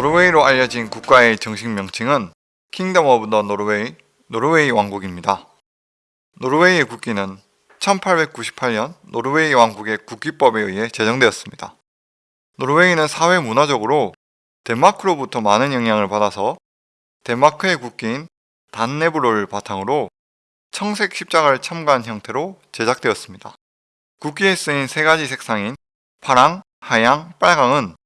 노르웨이로 알려진 국가의 정식 명칭은 Kingdom of the Norway, 노르웨이 왕국입니다. 노르웨이의 국기는 1898년 노르웨이 왕국의 국기법에 의해 제정되었습니다. 노르웨이는 사회 문화적으로 덴마크로부터 많은 영향을 받아서 덴마크의 국기인 단네브로를 바탕으로 청색 십자가를 첨가한 형태로 제작되었습니다. 국기에 쓰인 세 가지 색상인 파랑, 하양, 빨강은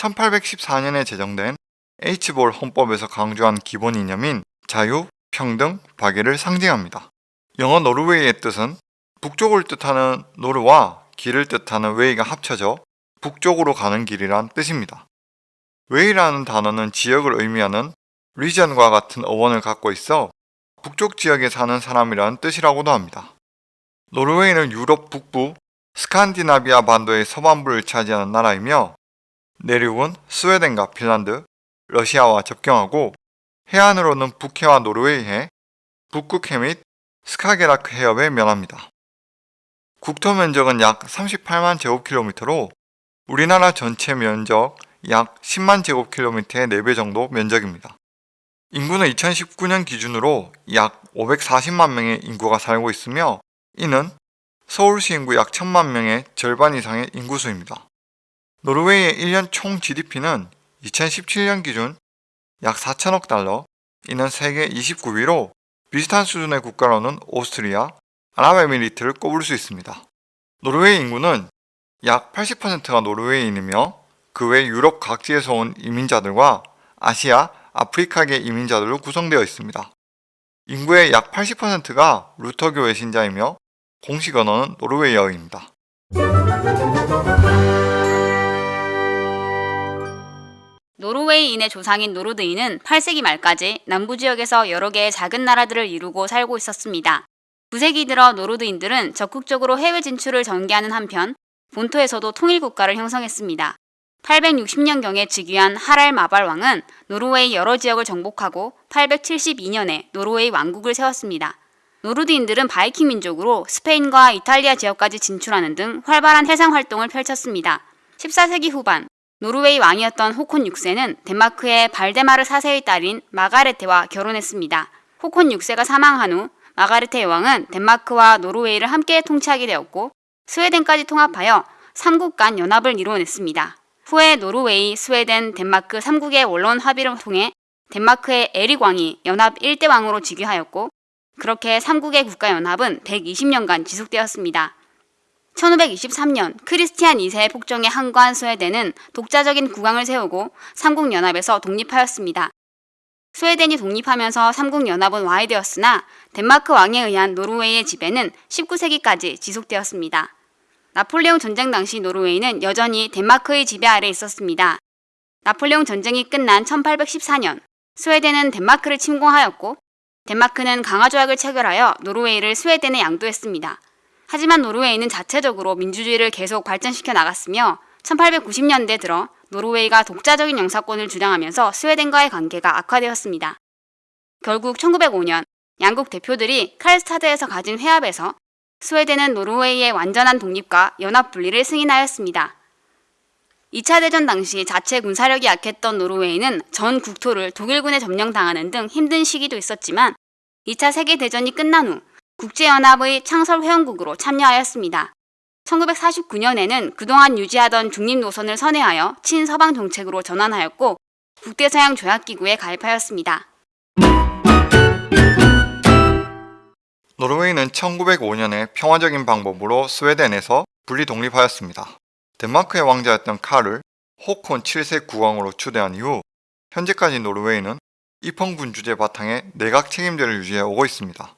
1814년에 제정된 에이드스볼 헌법에서 강조한 기본 이념인 자유, 평등, 박애를 상징합니다. 영어 노르웨이의 뜻은 북쪽을 뜻하는 Nor와 길을 뜻하는 way가 합쳐져 북쪽으로 가는 길이란 뜻입니다. way라는 단어는 지역을 의미하는 region과 같은 어원을 갖고 있어 북쪽 지역에 사는 사람이라는 뜻이라고도 합니다. 노르웨이는 유럽 북부 스칸디나비아 반도의 서반부를 차지하는 나라이며 내륙은 스웨덴과 핀란드, 러시아와 접경하고 해안으로는 북해와 노르웨이해, 북극해 및 스카게라크 해협에 면합니다. 국토 면적은 약 38만 제곱킬로미터로 우리나라 전체 면적 약 10만 제곱킬로미터의 4배 정도 면적입니다. 인구는 2019년 기준으로 약 540만 명의 인구가 살고 있으며 이는 서울시 인구 약 1000만 명의 절반 이상의 인구수입니다. 노르웨이의 1년 총 GDP는 2017년 기준 약 4천억 달러, 이는 세계 29위로 비슷한 수준의 국가로는 오스트리아, 아랍에미리트를 꼽을 수 있습니다. 노르웨이 인구는 약 80%가 노르웨이인이며 그 외 유럽 각지에서 온 이민자들과 아시아, 아프리카계 이민자들로 구성되어 있습니다. 인구의 약 80%가 루터교의 신자이며 공식 언어는 노르웨이어입니다. 노르웨이인의 조상인 노르드인은 8세기 말까지 남부 지역에서 여러 개의 작은 나라들을 이루고 살고 있었습니다. 9세기 들어 노르드인들은 적극적으로 해외 진출을 전개하는 한편 본토에서도 통일국가를 형성했습니다. 860년경에 즉위한 하랄 마발 왕은 노르웨이 여러 지역을 정복하고 872년에 노르웨이 왕국을 세웠습니다. 노르드인들은 바이킹 민족으로 스페인과 이탈리아 지역까지 진출하는 등 활발한 해상 활동을 펼쳤습니다. 14세기 후반 노르웨이 왕이었던 호콘 6세는 덴마크의 발데마르 4세의 딸인 마가레테와 결혼했습니다. 호콘 6세가 사망한 후 마가레테 여왕은 덴마크와 노르웨이를 함께 통치하게 되었고 스웨덴까지 통합하여 3국 간 연합을 이루어냈습니다. 후에 노르웨이, 스웨덴, 덴마크 3국의 원론 합의를 통해 덴마크의 에릭 왕이 연합 1대 왕으로 즉위하였고 그렇게 3국의 국가연합은 120년간 지속되었습니다. 1523년 크리스티안 2세의 폭정에 항거한 스웨덴은 독자적인 국왕을 세우고 삼국연합에서 독립하였습니다. 스웨덴이 독립하면서 삼국연합은 와해되었으나 덴마크 왕에 의한 노르웨이의 지배는 19세기까지 지속되었습니다. 나폴레옹 전쟁 당시 노르웨이는 여전히 덴마크의 지배 아래 있었습니다. 나폴레옹 전쟁이 끝난 1814년 스웨덴은 덴마크를 침공하였고 덴마크는 강화조약을 체결하여 노르웨이를 스웨덴에 양도했습니다. 하지만 노르웨이는 자체적으로 민주주의를 계속 발전시켜 나갔으며 1890년대 들어 노르웨이가 독자적인 영사권을 주장하면서 스웨덴과의 관계가 악화되었습니다. 결국 1905년 양국 대표들이 칼스타드에서 가진 회합에서 스웨덴은 노르웨이의 완전한 독립과 연합 분리를 승인하였습니다. 2차 대전 당시 자체 군사력이 약했던 노르웨이는 전 국토를 독일군에 점령당하는 등 힘든 시기도 있었지만 2차 세계대전이 끝난 후 국제연합의 창설 회원국으로 참여하였습니다. 1949년에는 그동안 유지하던 중립 노선을 선회하여 친서방 정책으로 전환하였고 국대서양 조약기구에 가입하였습니다. 노르웨이는 1905년에 평화적인 방법으로 스웨덴에서 분리 독립하였습니다. 덴마크의 왕자였던 카를 호콘 7세 국왕으로 추대한 이후 현재까지 노르웨이는 입헌군 주제 바탕에 내각 책임제를 유지해 오고 있습니다.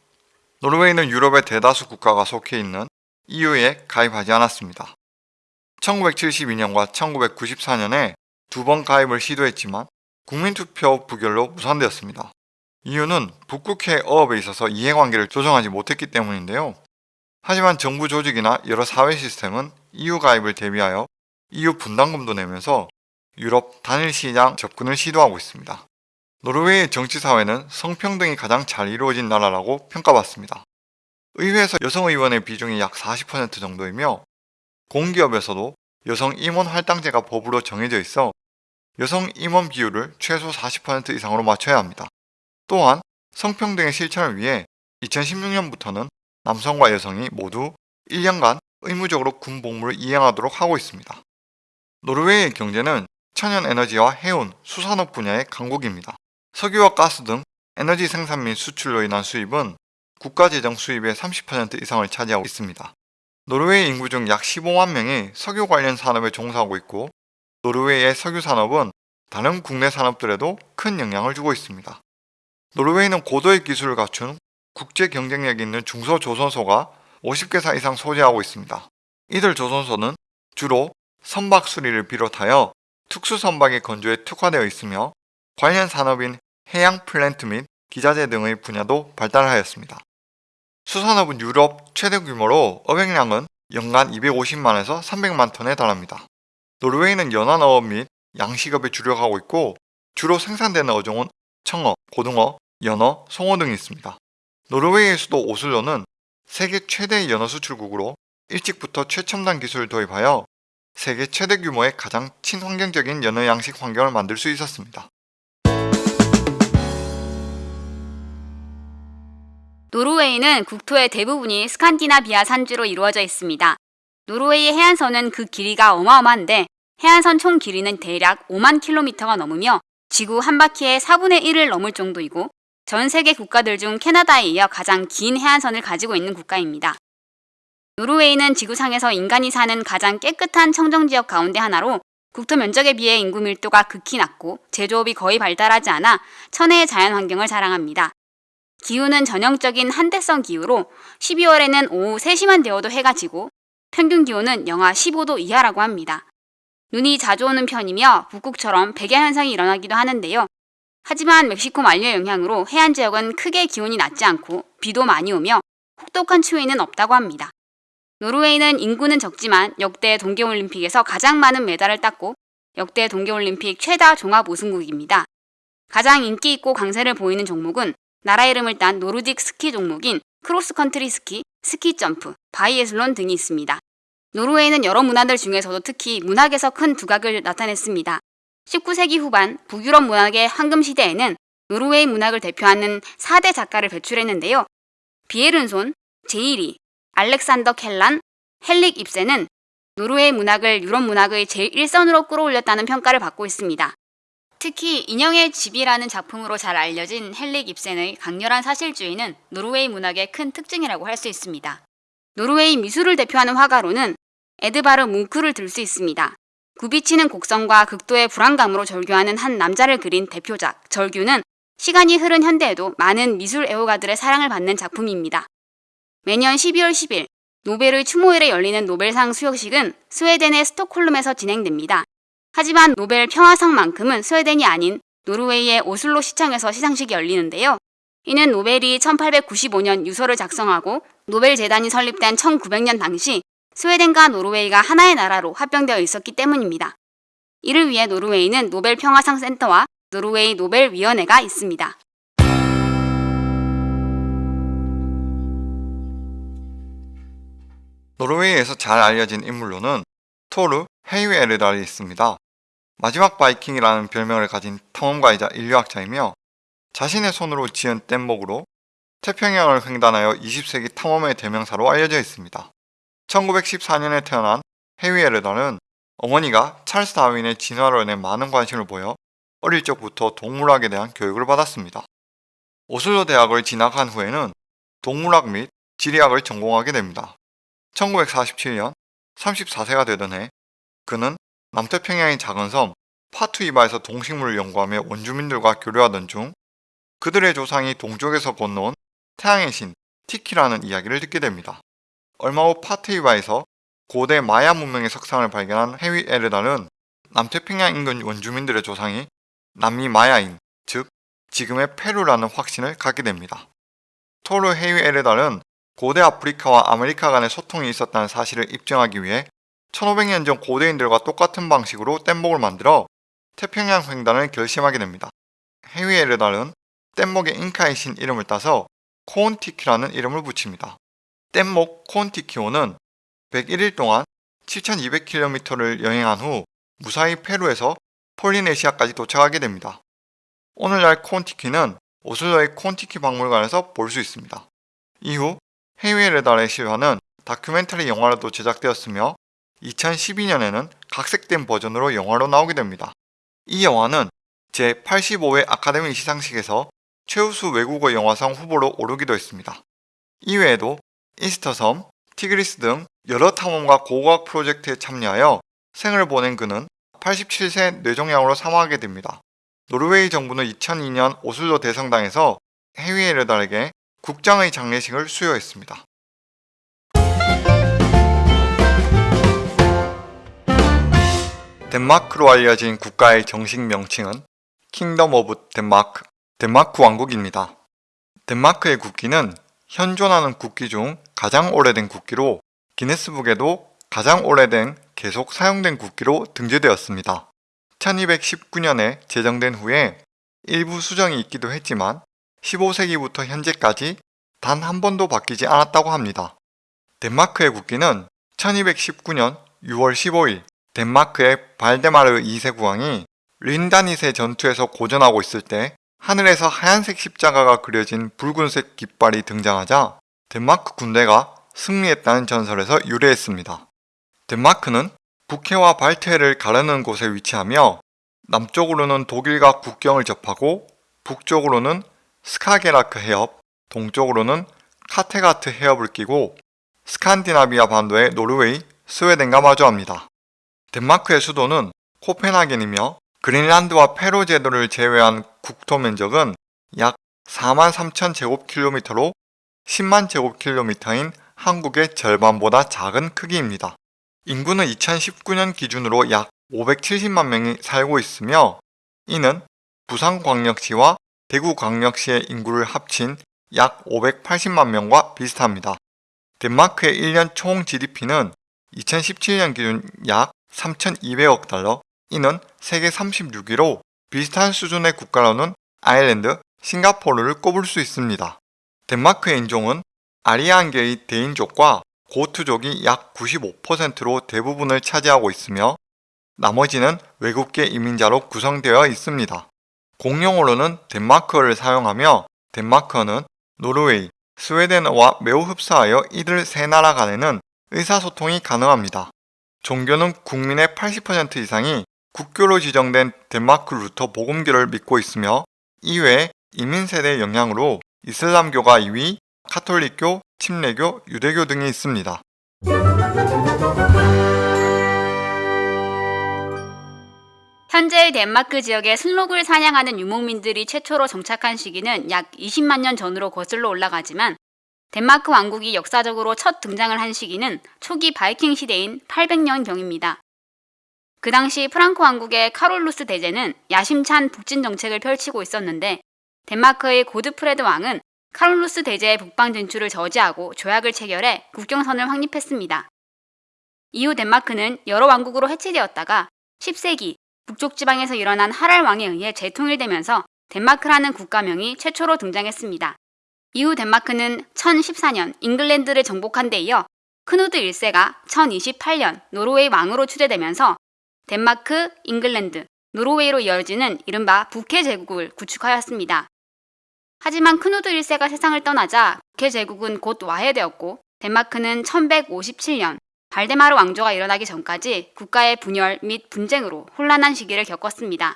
노르웨이는 유럽의 대다수 국가가 속해 있는 EU에 가입하지 않았습니다. 1972년과 1994년에 두 번 가입을 시도했지만 국민투표 부결로 무산되었습니다. 이유는 북극해 어업에 있어서 이해관계를 조정하지 못했기 때문인데요. 하지만 정부 조직이나 여러 사회 시스템은 EU 가입을 대비하여 EU 분담금도 내면서 유럽 단일 시장 접근을 시도하고 있습니다. 노르웨이의 정치사회는 성평등이 가장 잘 이루어진 나라라고 평가받습니다. 의회에서 여성 의원의 비중이 약 40% 정도이며 공기업에서도 여성 임원 할당제가 법으로 정해져 있어 여성 임원 비율을 최소 40% 이상으로 맞춰야 합니다. 또한 성평등의 실천을 위해 2016년부터는 남성과 여성이 모두 1년간 의무적으로 군 복무를 이행하도록 하고 있습니다. 노르웨이의 경제는 천연 에너지와 해운, 수산업 분야의 강국입니다. 석유와 가스 등 에너지 생산 및 수출로 인한 수입은 국가 재정 수입의 30% 이상을 차지하고 있습니다. 노르웨이 인구 중 약 15만 명이 석유 관련 산업에 종사하고 있고 노르웨이의 석유 산업은 다른 국내 산업들에도 큰 영향을 주고 있습니다. 노르웨이는 고도의 기술을 갖춘 국제 경쟁력이 있는 중소조선소가 50개사 이상 소재하고 있습니다. 이들 조선소는 주로 선박 수리를 비롯하여 특수 선박의 건조에 특화되어 있으며 관련 산업인 해양 플랜트 및 기자재 등의 분야도 발달하였습니다. 수산업은 유럽 최대 규모로 어획량은 연간 250만에서 300만 톤에 달합니다. 노르웨이는 연안어업 및 양식업에 주력하고 있고 주로 생산되는 어종은 청어, 고등어, 연어, 송어 등이 있습니다. 노르웨이의 수도 오슬로는 세계 최대의 연어 수출국으로 일찍부터 최첨단 기술을 도입하여 세계 최대 규모의 가장 친환경적인 연어 양식 환경을 만들 수 있었습니다. 노르웨이는 국토의 대부분이 스칸디나비아 산지로 이루어져 있습니다. 노르웨이의 해안선은 그 길이가 어마어마한데 해안선 총 길이는 대략 5만 킬로미터가 넘으며 지구 한 바퀴의 4분의 1을 넘을 정도이고 전 세계 국가들 중 캐나다에 이어 가장 긴 해안선을 가지고 있는 국가입니다. 노르웨이는 지구상에서 인간이 사는 가장 깨끗한 청정지역 가운데 하나로 국토 면적에 비해 인구 밀도가 극히 낮고 제조업이 거의 발달하지 않아 천혜의 자연 환경을 자랑합니다. 기후는 전형적인 한대성 기후로 12월에는 오후 3시만 되어도 해가 지고 평균 기온은 영하 15도 이하라고 합니다. 눈이 자주 오는 편이며 북극처럼 백야 현상이 일어나기도 하는데요. 하지만 멕시코 만류의 영향으로 해안 지역은 크게 기온이 낮지 않고 비도 많이 오며 혹독한 추위는 없다고 합니다. 노르웨이는 인구는 적지만 역대 동계올림픽에서 가장 많은 메달을 땄고 역대 동계올림픽 최다 종합 우승국입니다. 가장 인기 있고 강세를 보이는 종목은 나라 이름을 딴 노르딕 스키 종목인 크로스컨트리 스키, 스키 점프, 바이애슬론 등이 있습니다. 노르웨이는 여러 문화들 중에서도 특히 문학에서 큰 두각을 나타냈습니다. 19세기 후반 북유럽 문학의 황금 시대에는 노르웨이 문학을 대표하는 4대 작가를 배출했는데요. 비에른손, 제이리, 알렉산더 켈란, 헨릭 입센은 노르웨이 문학을 유럽 문학의 제1선으로 끌어올렸다는 평가를 받고 있습니다. 특히 인형의 집이라는 작품으로 잘 알려진 헨릭 입센의 강렬한 사실주의는 노르웨이 문학의 큰 특징이라고 할 수 있습니다. 노르웨이 미술을 대표하는 화가로는 에드바르 뭉크를 들 수 있습니다. 굽이치는 곡선과 극도의 불안감으로 절규하는 한 남자를 그린 대표작 절규는 시간이 흐른 현대에도 많은 미술 애호가들의 사랑을 받는 작품입니다. 매년 12월 10일 노벨의 추모일에 열리는 노벨상 수여식은 스웨덴의 스톡홀름에서 진행됩니다. 하지만 노벨 평화상만큼은 스웨덴이 아닌 노르웨이의 오슬로 시청에서 시상식이 열리는데요. 이는 노벨이 1895년 유서를 작성하고 노벨 재단이 설립된 1900년 당시 스웨덴과 노르웨이가 하나의 나라로 합병되어 있었기 때문입니다. 이를 위해 노르웨이는 노벨 평화상 센터와 노르웨이 노벨 위원회가 있습니다. 노르웨이에서 잘 알려진 인물로는 토르 헤이웨 에르달이 있습니다. 마지막 바이킹이라는 별명을 가진 탐험가이자 인류학자이며 자신의 손으로 지은 뗏목으로 태평양을 횡단하여 20세기 탐험의 대명사로 알려져 있습니다. 1914년에 태어난 헤위 에르달은 어머니가 찰스 다윈의 진화론에 많은 관심을 보여 어릴 적부터 동물학에 대한 교육을 받았습니다. 오슬로 대학을 진학한 후에는 동물학 및 지리학을 전공하게 됩니다. 1947년 34세가 되던 해 그는 남태평양의 작은 섬 파투이바에서 동식물을 연구하며 원주민들과 교류하던 중 그들의 조상이 동쪽에서 건너온 태양의 신 티키라는 이야기를 듣게 됩니다. 얼마 후 파투이바에서 고대 마야 문명의 석상을 발견한 헤위 에르달은 남태평양 인근 원주민들의 조상이 남미 마야인, 즉 지금의 페루라는 확신을 갖게 됩니다. 토르 헤위에르달은 고대 아프리카와 아메리카 간의 소통이 있었다는 사실을 입증하기 위해 1500년 전 고대인들과 똑같은 방식으로 뗏목을 만들어 태평양 횡단을 결심하게 됩니다. 헤위에르달은 뗏목에 잉카의 신 이름을 따서 콘티키라는 이름을 붙입니다. 뗏목 콘티키호는 101일 동안 7200km를 여행한 후 무사히 페루에서 폴리네시아까지 도착하게 됩니다. 오늘날 콘티키는 오슬로의 콘티키 박물관에서 볼 수 있습니다. 이후 해외의 달의 실화는 다큐멘터리 영화로도 제작되었으며 2012년에는 각색된 버전으로 영화로 나오게 됩니다. 이 영화는 제85회 아카데미 시상식에서 최우수 외국어 영화상 후보로 오르기도 했습니다. 이외에도 이스터섬, 티그리스 등 여러 탐험과 고고학 프로젝트에 참여하여 생을 보낸 그는 87세 뇌종양으로 사망하게 됩니다. 노르웨이 정부는 2002년 오슬로 대성당에서 헤위에르달에게 국장의 장례식을 수여했습니다. 덴마크로 알려진 국가의 정식 명칭은 Kingdom of Denmark, 덴마크 왕국입니다. 덴마크의 국기는 현존하는 국기 중 가장 오래된 국기로 기네스북에도 가장 오래된 계속 사용된 국기로 등재되었습니다. 1219년에 제정된 후에 일부 수정이 있기도 했지만 15세기부터 현재까지 단 한 번도 바뀌지 않았다고 합니다. 덴마크의 국기는 1219년 6월 15일 덴마크의 발데마르 2세 국왕이 린다니세 전투에서 고전하고 있을 때 하늘에서 하얀색 십자가가 그려진 붉은색 깃발이 등장하자 덴마크 군대가 승리했다는 전설에서 유래했습니다. 덴마크는 북해와 발트해를 가르는 곳에 위치하며 남쪽으로는 독일과 국경을 접하고 북쪽으로는 스카게라크 해협, 동쪽으로는 카테가트 해협을 끼고 스칸디나비아 반도의 노르웨이, 스웨덴과 마주합니다. 덴마크의 수도는 코펜하겐이며 그린란드와 페로 제도를 제외한 국토 면적은 약 4만 3천 제곱킬로미터로 10만 제곱킬로미터인 한국의 절반보다 작은 크기입니다. 인구는 2019년 기준으로 약 570만 명이 살고 있으며 이는 부산광역시와 대구광역시의 인구를 합친 약 580만 명과 비슷합니다. 덴마크의 1년 총 GDP는 2017년 기준 약 3,200억 달러, 이는 세계 36위로 비슷한 수준의 국가로는 아일랜드, 싱가포르를 꼽을 수 있습니다. 덴마크의 인종은 아리안계의 대인족과 고투족이 약 95%로 대부분을 차지하고 있으며 나머지는 외국계 이민자로 구성되어 있습니다. 공용어로는 덴마크어를 사용하며 덴마크어는 노르웨이, 스웨덴어와 매우 흡사하여 이들 세 나라 간에는 의사소통이 가능합니다. 종교는 국민의 80% 이상이 국교로 지정된 덴마크 루터 복음교를 믿고 있으며 이외에 이민 세대의 영향으로 이슬람교가 2위, 카톨릭교, 침례교, 유대교 등이 있습니다. 현재의 덴마크 지역에 순록을 사냥하는 유목민들이 최초로 정착한 시기는 약 20만 년 전으로 거슬러 올라가지만 덴마크 왕국이 역사적으로 첫 등장을 한 시기는 초기 바이킹 시대인 800년경입니다. 그 당시 프랑크 왕국의 카롤루스 대제는 야심찬 북진 정책을 펼치고 있었는데 덴마크의 고드프레드 왕은 카롤루스 대제의 북방 진출을 저지하고 조약을 체결해 국경선을 확립했습니다. 이후 덴마크는 여러 왕국으로 해체되었다가 10세기 북쪽 지방에서 일어난 하랄 왕에 의해 재통일되면서 덴마크라는 국가명이 최초로 등장했습니다. 이후 덴마크는 1014년 잉글랜드를 정복한 데 이어 크누드 1세가 1028년 노르웨이 왕으로 추대되면서 덴마크, 잉글랜드, 노르웨이로 이어지는 이른바 북해 제국을 구축하였습니다. 하지만 크누드 1세가 세상을 떠나자 북해 제국은 곧 와해되었고 덴마크는 1157년 발데마르 왕조가 일어나기 전까지 국가의 분열 및 분쟁으로 혼란한 시기를 겪었습니다.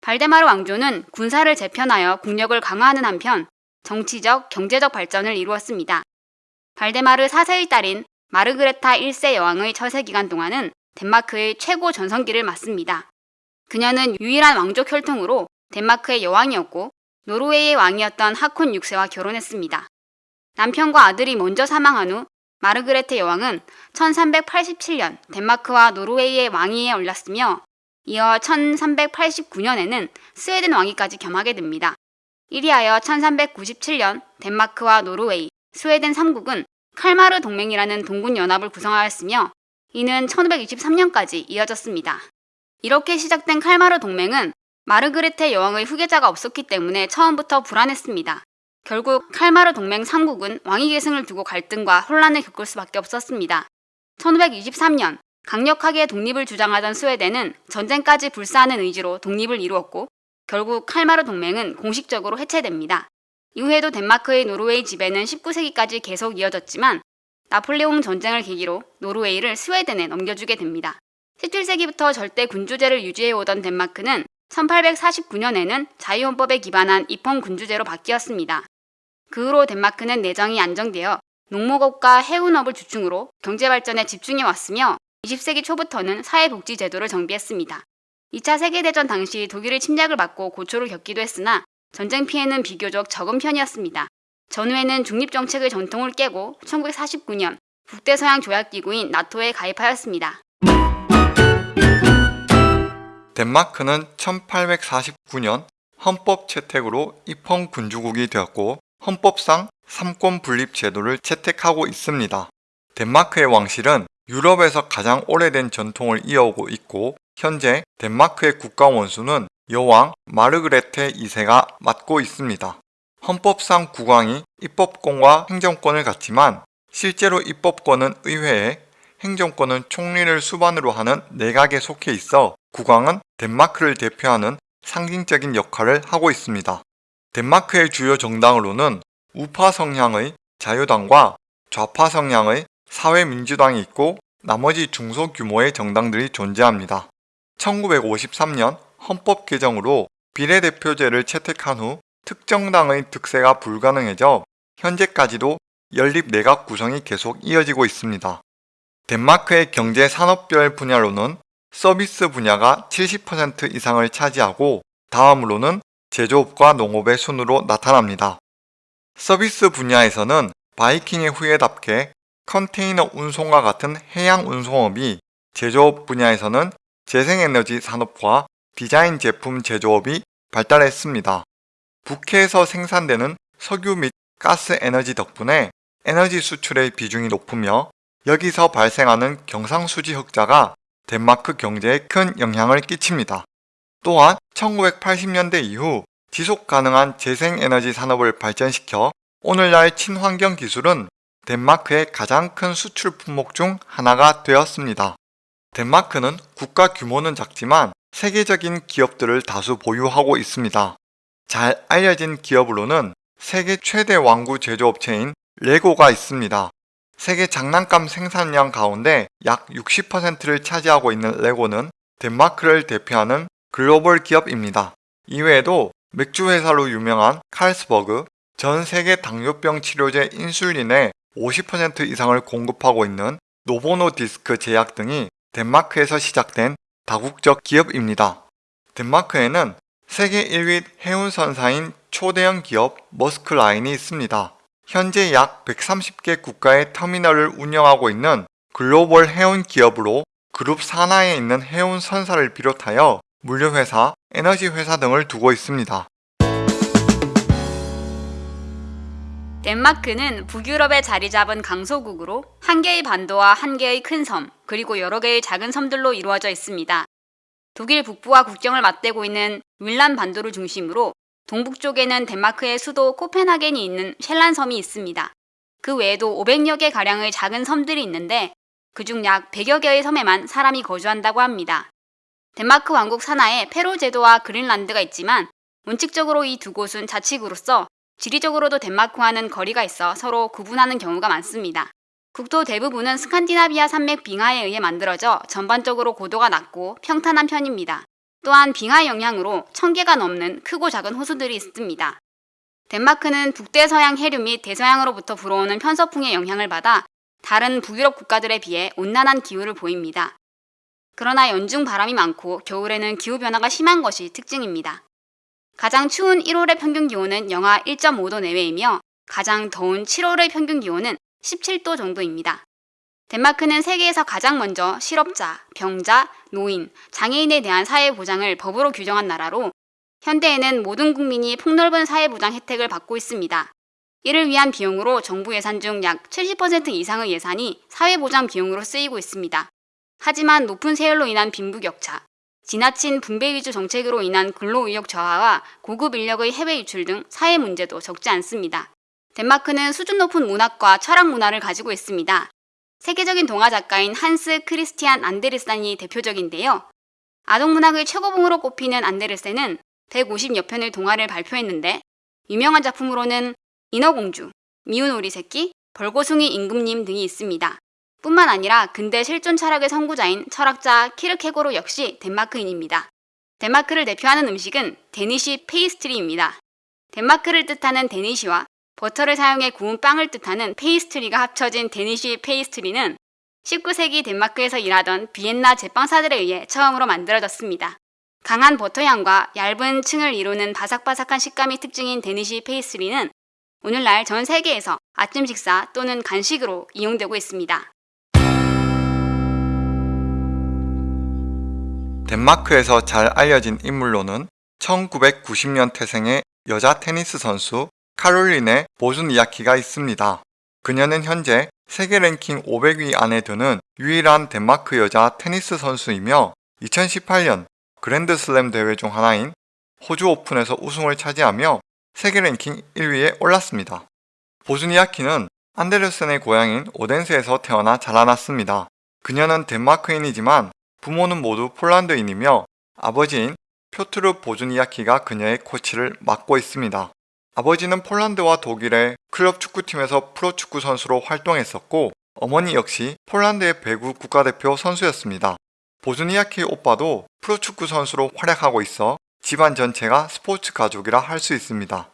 발데마르 왕조는 군사를 재편하여 국력을 강화하는 한편 정치적, 경제적 발전을 이루었습니다. 발데마르 4세의 딸인 마르그레타 1세 여왕의 처세 기간 동안은 덴마크의 최고 전성기를 맞습니다. 그녀는 유일한 왕족 혈통으로 덴마크의 여왕이었고 노르웨이의 왕이었던 하콘 6세와 결혼했습니다. 남편과 아들이 먼저 사망한 후 마르그레테 여왕은 1387년 덴마크와 노르웨이의 왕위에 올랐으며 이어 1389년에는 스웨덴 왕위까지 겸하게 됩니다. 이리하여 1397년 덴마크와 노르웨이, 스웨덴 3국은 칼마르 동맹이라는 동군 연합을 구성하였으며 이는 1523년까지 이어졌습니다. 이렇게 시작된 칼마르 동맹은 마르그레테 여왕의 후계자가 없었기 때문에 처음부터 불안했습니다. 결국 칼마르 동맹 3국은 왕위 계승을 두고 갈등과 혼란을 겪을 수밖에 없었습니다. 1523년 강력하게 독립을 주장하던 스웨덴은 전쟁까지 불사하는 의지로 독립을 이루었고 결국 칼마르 동맹은 공식적으로 해체됩니다. 이후에도 덴마크의 노르웨이 지배는 19세기까지 계속 이어졌지만 나폴레옹 전쟁을 계기로 노르웨이를 스웨덴에 넘겨주게 됩니다. 17세기부터 절대 군주제를 유지해오던 덴마크는 1849년에는 자유헌법에 기반한 입헌 군주제로 바뀌었습니다. 그 후로 덴마크는 내정이 안정되어 농목업과 해운업을 주충으로 경제발전에 집중해 왔으며 20세기 초부터는 사회복지 제도를 정비했습니다. 2차 세계대전 당시 독일의 침략을 받고 고초를 겪기도 했으나 전쟁 피해는 비교적 적은 편이었습니다. 전후에는 중립정책의 전통을 깨고 1949년 북대서양 조약기구인 나토에 가입하였습니다. 덴마크는 1849년 헌법 채택으로 입헌 군주국이 되었고 헌법상 삼권 분립 제도를 채택하고 있습니다. 덴마크의 왕실은 유럽에서 가장 오래된 전통을 이어오고 있고 현재 덴마크의 국가 원수는 여왕 마르그레테 2세가 맡고 있습니다. 헌법상 국왕이 입법권과 행정권을 갖지만 실제로 입법권은 의회에 행정권은 총리를 수반으로 하는 내각에 속해 있어 국왕은 덴마크를 대표하는 상징적인 역할을 하고 있습니다. 덴마크의 주요 정당으로는 우파 성향의 자유당과 좌파 성향의 사회민주당이 있고 나머지 중소규모의 정당들이 존재합니다. 1953년 헌법 개정으로 비례대표제를 채택한 후 특정당의 득세가 불가능해져 현재까지도 연립 내각 구성이 계속 이어지고 있습니다. 덴마크의 경제 산업별 분야로는 서비스 분야가 70% 이상을 차지하고 다음으로는 제조업과 농업의 순으로 나타납니다. 서비스 분야에서는 바이킹의 후예답게 컨테이너 운송과 같은 해양 운송업이 제조업 분야에서는 재생에너지 산업과 디자인 제품 제조업이 발달했습니다. 북해에서 생산되는 석유 및 가스 에너지 덕분에 에너지 수출의 비중이 높으며 여기서 발생하는 경상수지 흑자가 덴마크 경제에 큰 영향을 끼칩니다. 또한 1980년대 이후 지속 가능한 재생에너지 산업을 발전시켜 오늘날 친환경 기술은 덴마크의 가장 큰 수출 품목 중 하나가 되었습니다. 덴마크는 국가 규모는 작지만 세계적인 기업들을 다수 보유하고 있습니다. 잘 알려진 기업으로는 세계 최대 왕구 제조업체인 레고가 있습니다. 세계 장난감 생산량 가운데 약 60%를 차지하고 있는 레고는 덴마크를 대표하는 글로벌 기업입니다. 이외에도 맥주 회사로 유명한 칼스버그, 전 세계 당뇨병 치료제 인슐린의 50% 이상을 공급하고 있는 노보노디스크 제약 등이 덴마크에서 시작된 다국적 기업입니다. 덴마크에는 세계 1위 해운선사인 초대형 기업 머스크라인이 있습니다. 현재 약 130개 국가의 터미널을 운영하고 있는 글로벌 해운 기업으로 그룹 산하에 있는 해운 선사를 비롯하여 물류회사, 에너지회사 등을 두고 있습니다. 덴마크는 북유럽에 자리 잡은 강소국으로 한 개의 반도와 한 개의 큰 섬, 그리고 여러 개의 작은 섬들로 이루어져 있습니다. 독일 북부와 국경을 맞대고 있는 윌란 반도를 중심으로 동북쪽에는 덴마크의 수도 코펜하겐이 있는 셸란 섬이 있습니다. 그 외에도 500여 개 가량의 작은 섬들이 있는데 그중 약 100여 개의 섬에만 사람이 거주한다고 합니다. 덴마크 왕국 산하에 페로 제도와 그린란드가 있지만 원칙적으로 이 두 곳은 자치구로서 지리적으로도 덴마크와는 거리가 있어 서로 구분하는 경우가 많습니다. 국토 대부분은 스칸디나비아 산맥 빙하에 의해 만들어져 전반적으로 고도가 낮고 평탄한 편입니다. 또한 빙하의 영향으로 천개가 넘는 크고 작은 호수들이 있습니다. 덴마크는 북대서양 해류 및 대서양으로부터 불어오는 편서풍의 영향을 받아 다른 북유럽 국가들에 비해 온난한 기후를 보입니다. 그러나 연중 바람이 많고 겨울에는 기후변화가 심한 것이 특징입니다. 가장 추운 1월의 평균 기온은 영하 1.5도 내외이며 가장 더운 7월의 평균 기온은 17도 정도입니다. 덴마크는 세계에서 가장 먼저 실업자, 병자, 노인, 장애인에 대한 사회보장을 법으로 규정한 나라로 현대에는 모든 국민이 폭넓은 사회보장 혜택을 받고 있습니다. 이를 위한 비용으로 정부 예산 중 약 70% 이상의 예산이 사회보장 비용으로 쓰이고 있습니다. 하지만 높은 세율로 인한 빈부격차, 지나친 분배 위주 정책으로 인한 근로의욕 저하와 고급 인력의 해외 유출 등 사회 문제도 적지 않습니다. 덴마크는 수준 높은 문학과 철학 문화를 가지고 있습니다. 세계적인 동화 작가인 한스 크리스티안 안데르센이 대표적인데요. 아동문학의 최고봉으로 꼽히는 안데르센은 150여 편의 동화를 발표했는데 유명한 작품으로는 인어공주, 미운 오리 새끼, 벌거숭이 임금님 등이 있습니다. 뿐만 아니라 근대 실존 철학의 선구자인 철학자 키르케고르 역시 덴마크인입니다. 덴마크를 대표하는 음식은 데니시 페이스트리입니다. 덴마크를 뜻하는 데니시와 버터를 사용해 구운 빵을 뜻하는 페이스트리가 합쳐진 데니시 페이스트리는 19세기 덴마크에서 일하던 비엔나 제빵사들에 의해 처음으로 만들어졌습니다. 강한 버터향과 얇은 층을 이루는 바삭바삭한 식감이 특징인 데니시 페이스트리는 오늘날 전 세계에서 아침 식사 또는 간식으로 이용되고 있습니다. 덴마크에서 잘 알려진 인물로는 1990년 태생의 여자 테니스 선수 카롤린의 보즈니아키가 있습니다. 그녀는 현재 세계 랭킹 500위 안에 드는 유일한 덴마크 여자 테니스 선수이며 2018년 그랜드슬램 대회 중 하나인 호주 오픈에서 우승을 차지하며 세계 랭킹 1위에 올랐습니다. 보즈니아키는 안데르센의 고향인 오덴스에서 태어나 자라났습니다. 그녀는 덴마크인이지만 부모는 모두 폴란드인이며 아버지인 표트르 보즈니아키가 그녀의 코치를 맡고 있습니다. 아버지는 폴란드와 독일의 클럽 축구팀에서 프로축구 선수로 활동했었고 어머니 역시 폴란드의 배구 국가대표 선수였습니다. 보즈니아키 오빠도 프로축구 선수로 활약하고 있어 집안 전체가 스포츠 가족이라 할 수 있습니다.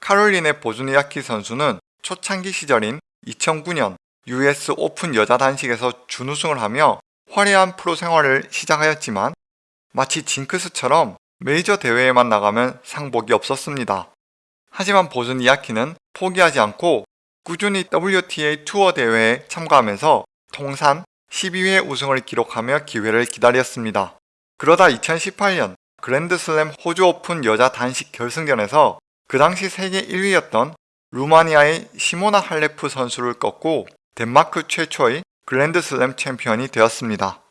카롤리네 보즈니아키 선수는 초창기 시절인 2009년 US 오픈 여자 단식에서 준우승을 하며 화려한 프로 생활을 시작하였지만 마치 징크스처럼 메이저 대회에만 나가면 상복이 없었습니다. 하지만 보즈니아키는 포기하지 않고 꾸준히 WTA 투어 대회에 참가하면서 통산 12회 우승을 기록하며 기회를 기다렸습니다. 그러다 2018년 그랜드슬램 호주 오픈 여자 단식 결승전에서 그 당시 세계 1위였던 루마니아의 시모나 할레프 선수를 꺾고 덴마크 최초의 그랜드 슬램 챔피언이 되었습니다.